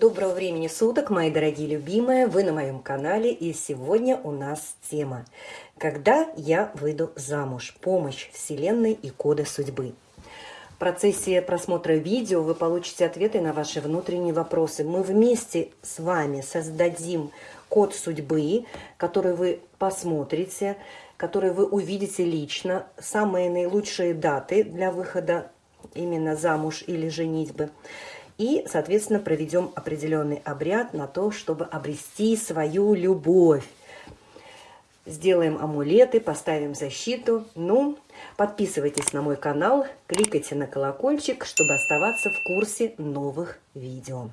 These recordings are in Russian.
Доброго времени суток, мои дорогие любимые! Вы на моем канале, и сегодня у нас тема «Когда я выйду замуж? Помощь Вселенной и коды судьбы». В процессе просмотра видео вы получите ответы на ваши внутренние вопросы. Мы вместе с вами создадим код судьбы, который вы посмотрите, который вы увидите лично, самые наилучшие даты для выхода именно замуж или женитьбы – и, соответственно, проведем определенный обряд на то, чтобы обрести свою любовь. Сделаем амулеты, поставим защиту. Ну, подписывайтесь на мой канал, кликайте на колокольчик, чтобы оставаться в курсе новых видео.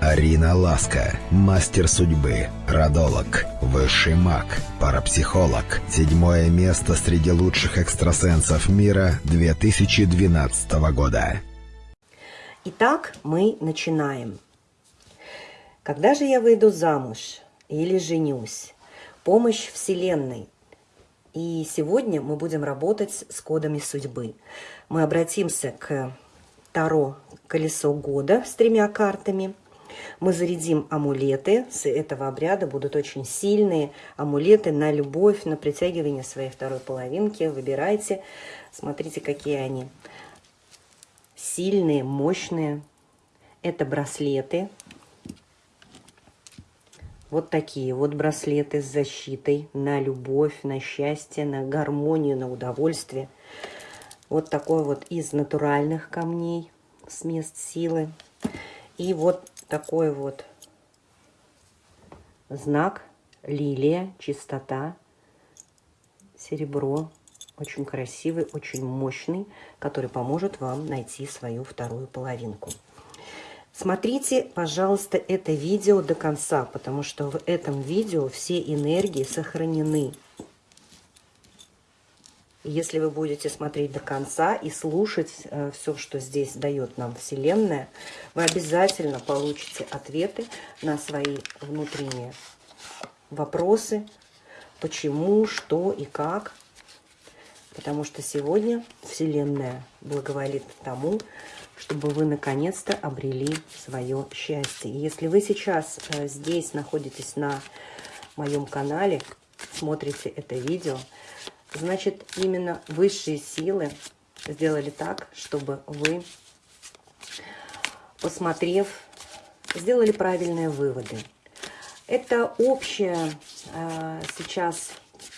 Арина Ласка, мастер судьбы, родолог, высший маг, парапсихолог. Седьмое место среди лучших экстрасенсов мира 2012 года. Итак, мы начинаем. Когда же я выйду замуж или женюсь? Помощь Вселенной. И сегодня мы будем работать с кодами судьбы. Мы обратимся к Таро «Колесо года» с тремя картами. Мы зарядим амулеты. С этого обряда будут очень сильные амулеты на любовь, на притягивание своей второй половинки. Выбирайте, смотрите, какие они сильные, мощные. Это браслеты. Вот такие вот браслеты с защитой на любовь, на счастье, на гармонию, на удовольствие. Вот такой вот из натуральных камней с мест силы. И вот такой вот знак лилия, чистота, серебро, очень красивый, очень мощный, который поможет вам найти свою вторую половинку. Смотрите, пожалуйста, это видео до конца, потому что в этом видео все энергии сохранены. Если вы будете смотреть до конца и слушать э, все, что здесь дает нам Вселенная, вы обязательно получите ответы на свои внутренние вопросы, почему, что и как потому что сегодня Вселенная благоволит тому, чтобы вы наконец-то обрели свое счастье. Если вы сейчас э, здесь находитесь на моем канале, смотрите это видео, значит именно высшие силы сделали так, чтобы вы, посмотрев, сделали правильные выводы. Это общая э, сейчас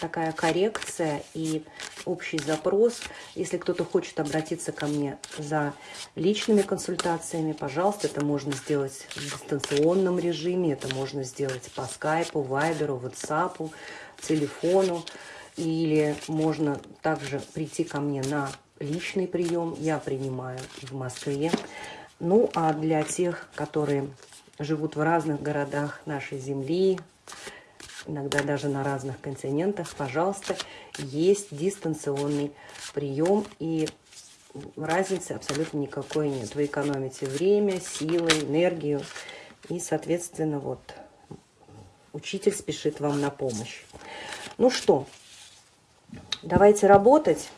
такая коррекция и общий запрос. Если кто-то хочет обратиться ко мне за личными консультациями, пожалуйста, это можно сделать в дистанционном режиме, это можно сделать по скайпу, вайберу, ватсапу, телефону. Или можно также прийти ко мне на личный прием. Я принимаю в Москве. Ну, а для тех, которые живут в разных городах нашей земли, иногда даже на разных континентах, пожалуйста, есть дистанционный прием, и разницы абсолютно никакой нет. Вы экономите время, силы, энергию, и, соответственно, вот, учитель спешит вам на помощь. Ну что, давайте работать.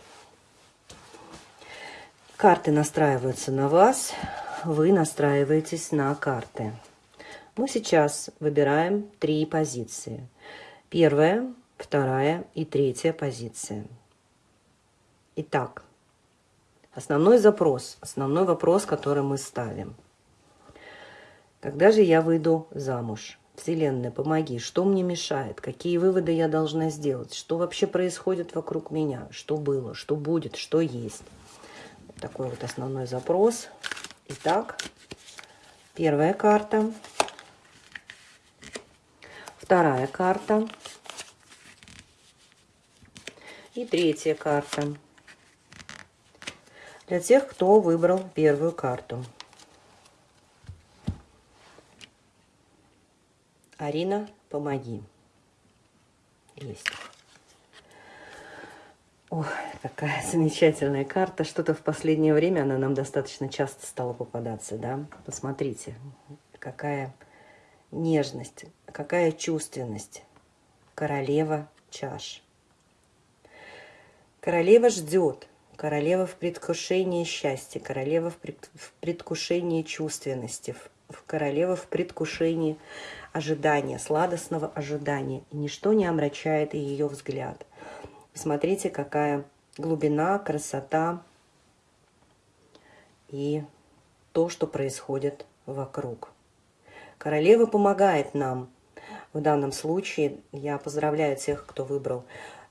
Карты настраиваются на вас, вы настраиваетесь на карты. Мы сейчас выбираем три позиции. Первая, вторая и третья позиция. Итак, основной запрос, основной вопрос, который мы ставим. Когда же я выйду замуж? Вселенная, помоги, что мне мешает, какие выводы я должна сделать, что вообще происходит вокруг меня, что было, что будет, что есть. Такой вот основной запрос. Итак, первая карта, вторая карта, и третья карта. Для тех, кто выбрал первую карту. Арина, помоги. Есть. Ох, какая замечательная карта. Что-то в последнее время она нам достаточно часто стала попадаться, да? Посмотрите, какая нежность, какая чувственность. Королева чаш. Королева ждет, королева в предвкушении счастья, королева в предвкушении чувственности, в королева в предвкушении ожидания, сладостного ожидания. И ничто не омрачает ее взгляд. Смотрите, какая глубина, красота и то, что происходит вокруг. Королева помогает нам. В данном случае я поздравляю тех, кто выбрал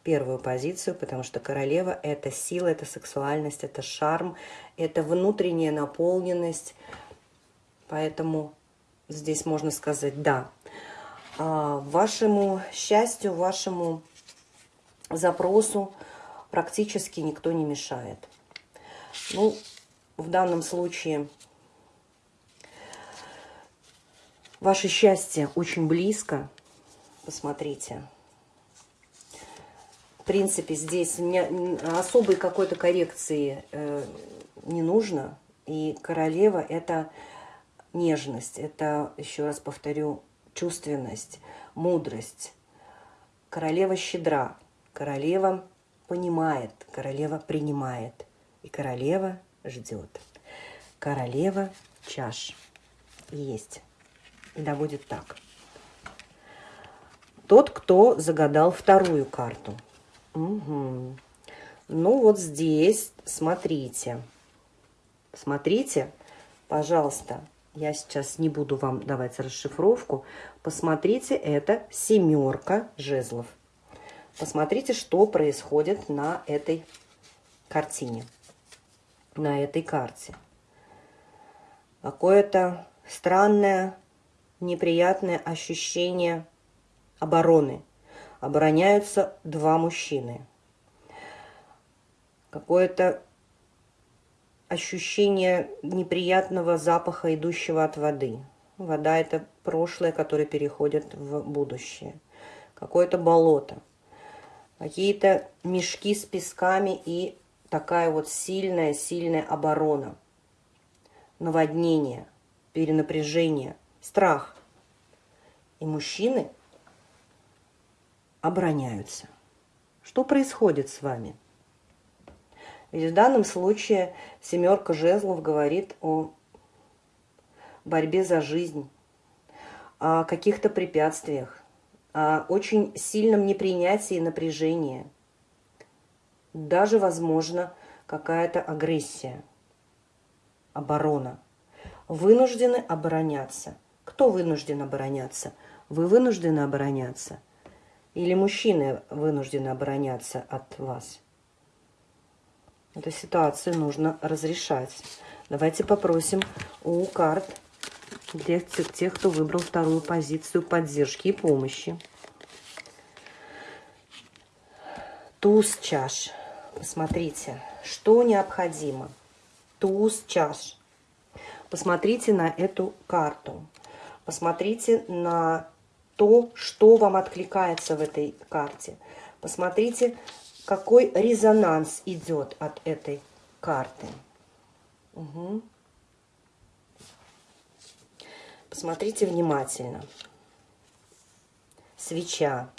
первую позицию, потому что королева – это сила, это сексуальность, это шарм, это внутренняя наполненность. Поэтому здесь можно сказать «да». А, вашему счастью, вашему запросу практически никто не мешает. Ну, в данном случае ваше счастье очень близко. Посмотрите. В принципе, здесь особой какой-то коррекции э, не нужно. И королева – это нежность, это, еще раз повторю, чувственность, мудрость. Королева щедра, королева понимает, королева принимает, и королева ждет. Королева чаш есть. И будет так. Тот, кто загадал вторую карту. Угу. Ну вот здесь, смотрите. Смотрите, пожалуйста, я сейчас не буду вам давать расшифровку. Посмотрите, это семерка жезлов. Посмотрите, что происходит на этой картине, на этой карте. Какое-то странное, неприятное ощущение обороны. Обороняются два мужчины. Какое-то ощущение неприятного запаха, идущего от воды. Вода – это прошлое, которое переходит в будущее. Какое-то болото. Какие-то мешки с песками и такая вот сильная-сильная оборона. Наводнение, перенапряжение, страх. И мужчины обороняются. Что происходит с вами? Ведь в данном случае семерка жезлов говорит о борьбе за жизнь, о каких-то препятствиях, о очень сильном непринятии и напряжении. Даже, возможно, какая-то агрессия, оборона. Вынуждены обороняться. Кто вынужден обороняться? Вы вынуждены обороняться? Или мужчины вынуждены обороняться от вас? Эту ситуацию нужно разрешать. Давайте попросим у карт для тех, кто выбрал вторую позицию поддержки и помощи. Туз чаш. Посмотрите, что необходимо. Туз чаш. Посмотрите на эту карту. Посмотрите на то, что вам откликается в этой карте. Посмотрите какой резонанс идет от этой карты. Угу. Посмотрите внимательно. Свеча.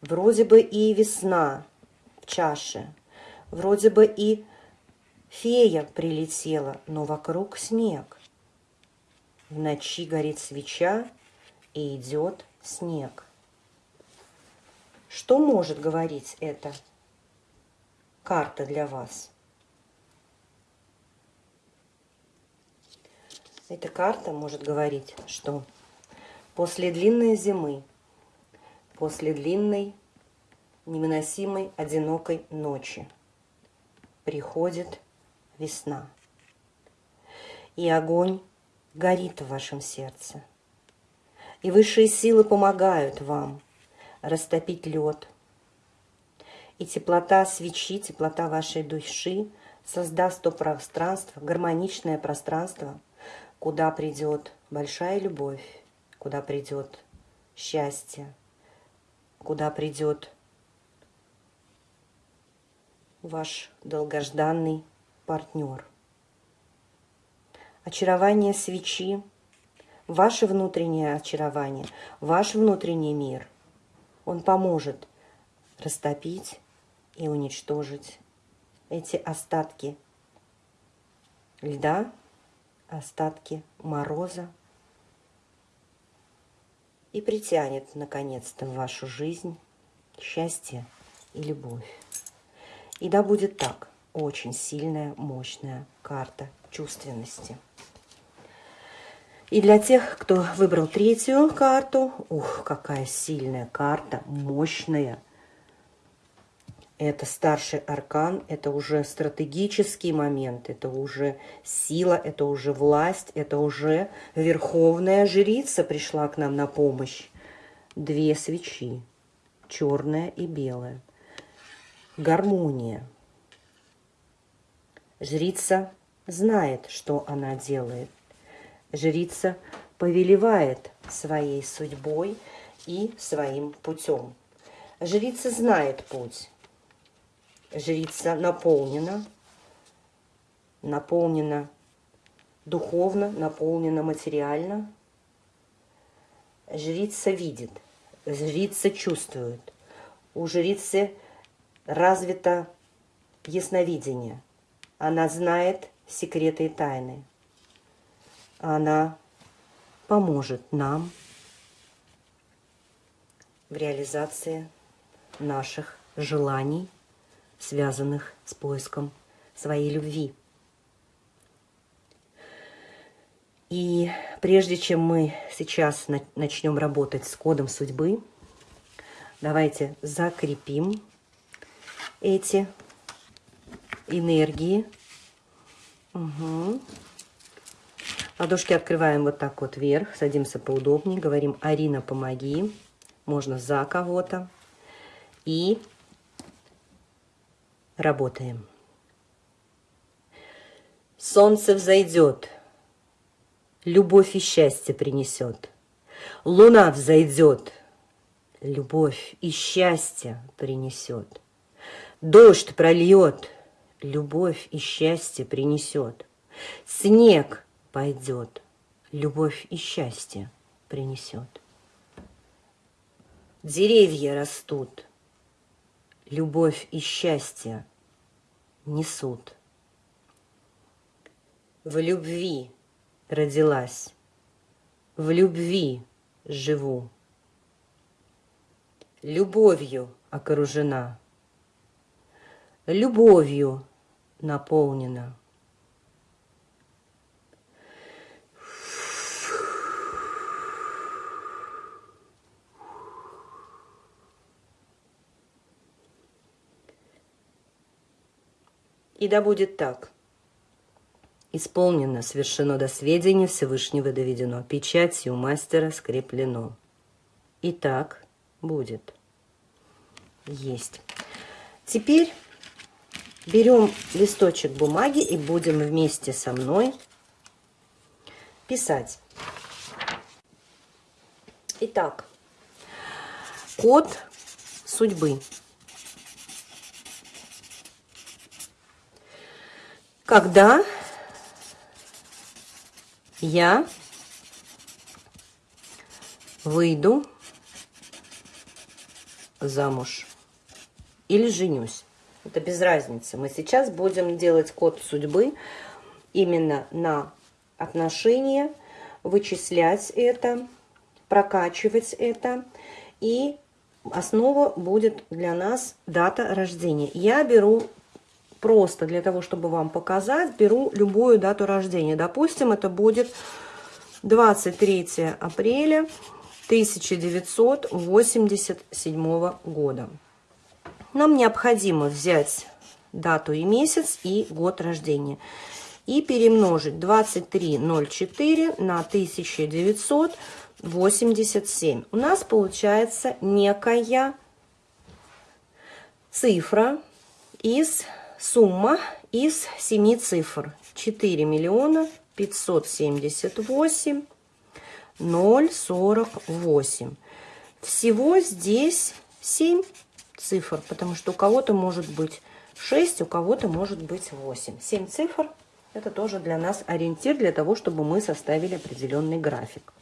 Вроде бы и весна в чаше. Вроде бы и фея прилетела, но вокруг снег. В ночи горит свеча, и идет снег. Что может говорить эта карта для вас? Эта карта может говорить, что после длинной зимы, после длинной, невыносимой, одинокой ночи приходит весна. И огонь горит в вашем сердце. И высшие силы помогают вам – растопить лед. И теплота свечи, теплота вашей души создаст то пространство, гармоничное пространство, куда придет большая любовь, куда придет счастье, куда придет ваш долгожданный партнер. Очарование свечи, ваше внутреннее очарование, ваш внутренний мир – он поможет растопить и уничтожить эти остатки льда, остатки мороза и притянет, наконец-то, в вашу жизнь счастье и любовь. И да будет так, очень сильная, мощная карта чувственности. И для тех, кто выбрал третью карту, ух, какая сильная карта, мощная. Это старший аркан, это уже стратегический момент, это уже сила, это уже власть, это уже верховная жрица пришла к нам на помощь. Две свечи, черная и белая. Гармония. Жрица знает, что она делает. Жрица повелевает своей судьбой и своим путем. Жрица знает путь. Жрица наполнена, наполнена духовно, наполнена материально. Жрица видит, жрица чувствует. У жрицы развито ясновидение. Она знает секреты и тайны. Она поможет нам в реализации наших желаний, связанных с поиском своей любви. И прежде чем мы сейчас начнем работать с кодом судьбы, давайте закрепим эти энергии. Угу. Ладошки открываем вот так вот вверх, садимся поудобнее, говорим «Арина, помоги». Можно за кого-то. И работаем. Солнце взойдет, любовь и счастье принесет. Луна взойдет, любовь и счастье принесет. Дождь прольет, любовь и счастье принесет. Снег пойдет, любовь и счастье принесет. Деревья растут, любовь и счастье несут. В любви родилась, в любви живу. Любовью окружена, любовью наполнена. И да будет так. Исполнено, совершено до сведения Всевышнего доведено, печатью мастера скреплено. И так будет. Есть. Теперь берем листочек бумаги и будем вместе со мной писать. Итак, код судьбы. Когда я выйду замуж или женюсь. Это без разницы. Мы сейчас будем делать код судьбы именно на отношения, вычислять это, прокачивать это. И основа будет для нас дата рождения. Я беру просто для того, чтобы вам показать, беру любую дату рождения. Допустим, это будет 23 апреля 1987 года. Нам необходимо взять дату и месяц и год рождения. И перемножить 2304 на 1987. У нас получается некая цифра из Сумма из семи цифр. 4 миллиона 578 048. Всего здесь 7 цифр, потому что у кого-то может быть 6, у кого-то может быть 8. 7 цифр – это тоже для нас ориентир для того, чтобы мы составили определенный график.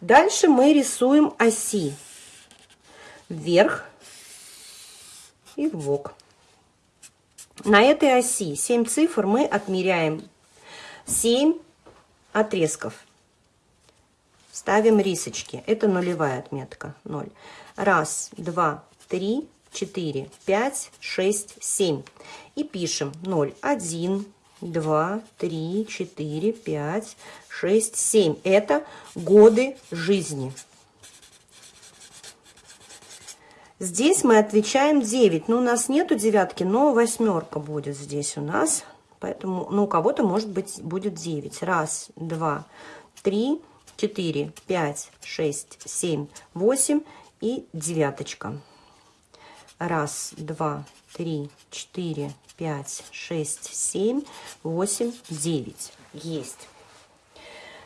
Дальше мы рисуем оси вверх и в бок. На этой оси 7 цифр мы отмеряем 7 отрезков. Ставим рисочки. Это нулевая отметка. 0. Раз, два, три, четыре, пять, шесть, семь. И пишем 0, 1, 2, 3, 4, 5, 6, 7. Это годы жизни. Здесь мы отвечаем 9. Ну, у нас нету девятки, но восьмерка будет здесь у нас. Поэтому, ну, у кого-то, может быть, будет 9. Раз, два, три, четыре, пять, шесть, семь, восемь и девяточка. Раз, два, три, четыре, пять, шесть, семь, восемь, девять. Есть.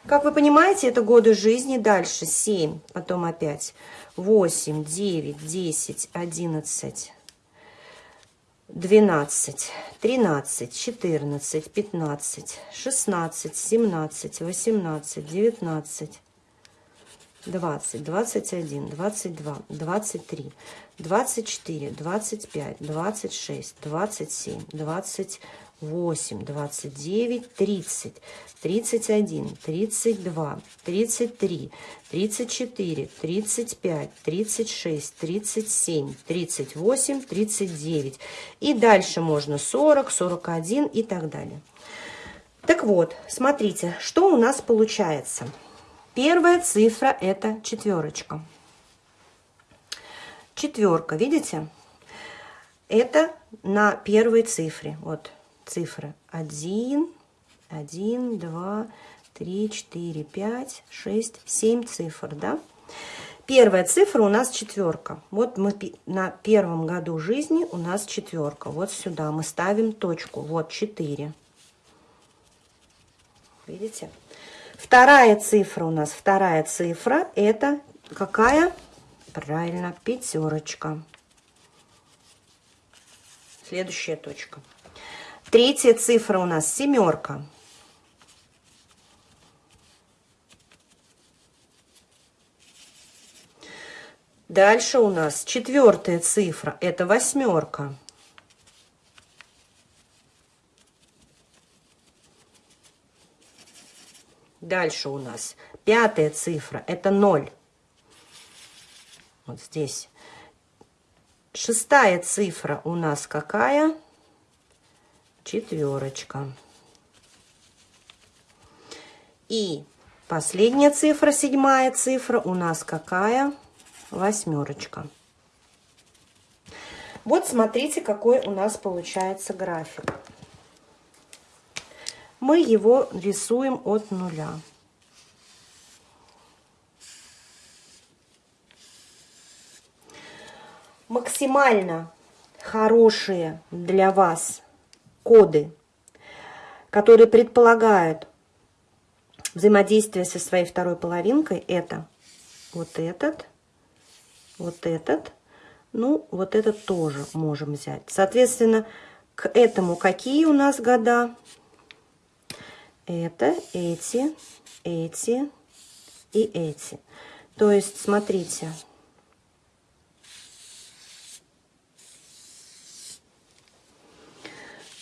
Как вы понимаете, это годы жизни. Дальше 7, потом опять 8, 9, 10, 11, 12, 13, 14, 15, 16, 17, 18, 19, 20, 21, 22, 23, 24, 25, 26, 27, 28, 29, 30, 31, 32, 33, 34, 35, 36, 37, 38, 39. И дальше можно 40, 41 и так далее. Так вот, смотрите, что у нас получается. Первая цифра – это четверочка. Четверка, видите? Это на первой цифре. Вот цифры. Один, один, два, три, четыре, пять, шесть, семь цифр, да? Первая цифра у нас четверка. Вот мы на первом году жизни у нас четверка. Вот сюда мы ставим точку. Вот четыре. Видите? Вторая цифра у нас, вторая цифра, это какая? Правильно, пятерочка. Следующая точка. Третья цифра у нас семерка. Дальше у нас четвертая цифра, это восьмерка. Дальше у нас пятая цифра, это 0. Вот здесь. Шестая цифра у нас какая? Четверочка. И последняя цифра, седьмая цифра у нас какая? Восьмерочка. Вот смотрите, какой у нас получается график мы его рисуем от нуля. Максимально хорошие для вас коды, которые предполагают взаимодействие со своей второй половинкой, это вот этот, вот этот, ну, вот этот тоже можем взять. Соответственно, к этому какие у нас года? это, эти, эти и эти. То есть, смотрите.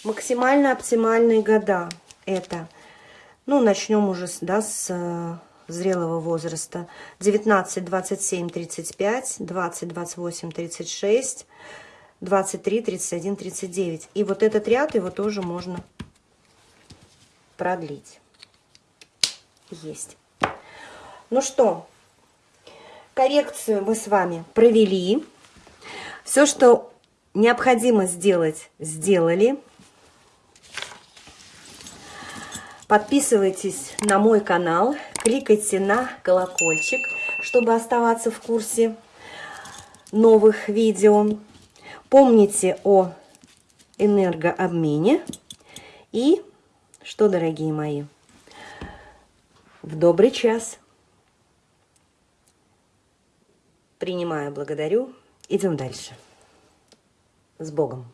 Максимально оптимальные года это, ну, начнем уже да, с э, зрелого возраста. 19, 27, 35, 20, 28, 36, 23, 31, 39. И вот этот ряд его тоже можно продлить. Есть. Ну что, коррекцию мы с вами провели. Все, что необходимо сделать, сделали. Подписывайтесь на мой канал, кликайте на колокольчик, чтобы оставаться в курсе новых видео. Помните о энергообмене и что, дорогие мои, в добрый час. Принимаю, благодарю. Идем дальше. С Богом.